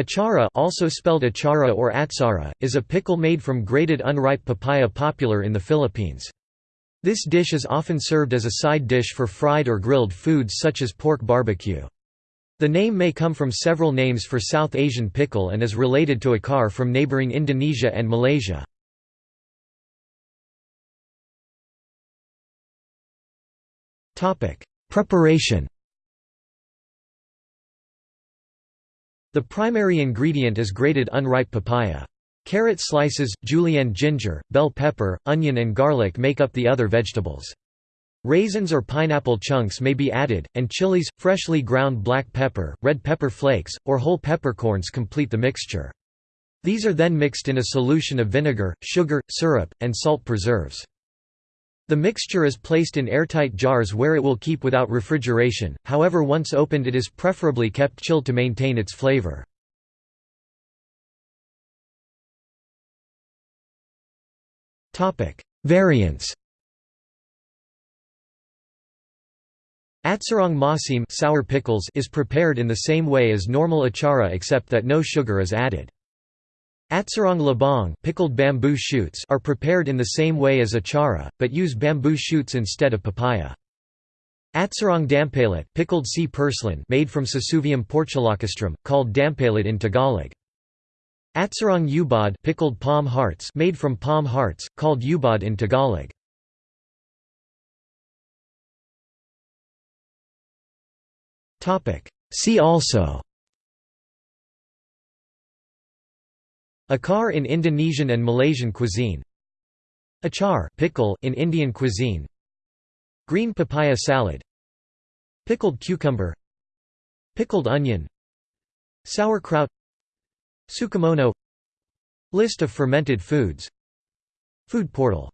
Atchara also spelled achara or atsara, is a pickle made from grated unripe papaya popular in the Philippines. This dish is often served as a side dish for fried or grilled foods such as pork barbecue. The name may come from several names for South Asian pickle and is related to akar from neighboring Indonesia and Malaysia. Preparation The primary ingredient is grated unripe papaya. Carrot slices, julienne ginger, bell pepper, onion and garlic make up the other vegetables. Raisins or pineapple chunks may be added, and chilies, freshly ground black pepper, red pepper flakes, or whole peppercorns complete the mixture. These are then mixed in a solution of vinegar, sugar, syrup, and salt preserves. The mixture is placed in airtight jars where it will keep without refrigeration, however once opened it is preferably kept chilled to maintain its flavor. Variants Atsarang masim sour pickles is prepared in the same way as normal achara except that no sugar is added. Atsarang labong pickled bamboo shoots are prepared in the same way as achara, but use bamboo shoots instead of papaya. Atsarang dampalit pickled sea purslane made from Sesuvium portulacastrum, called dampalit in Tagalog. Atsarang ubod pickled palm hearts made from palm hearts, called ubod in Tagalog. See also Akar in Indonesian and Malaysian cuisine. Achar pickle in Indian cuisine. Green papaya salad. Pickled cucumber. Pickled onion. Sauerkraut. Tsukemono List of fermented foods. Food portal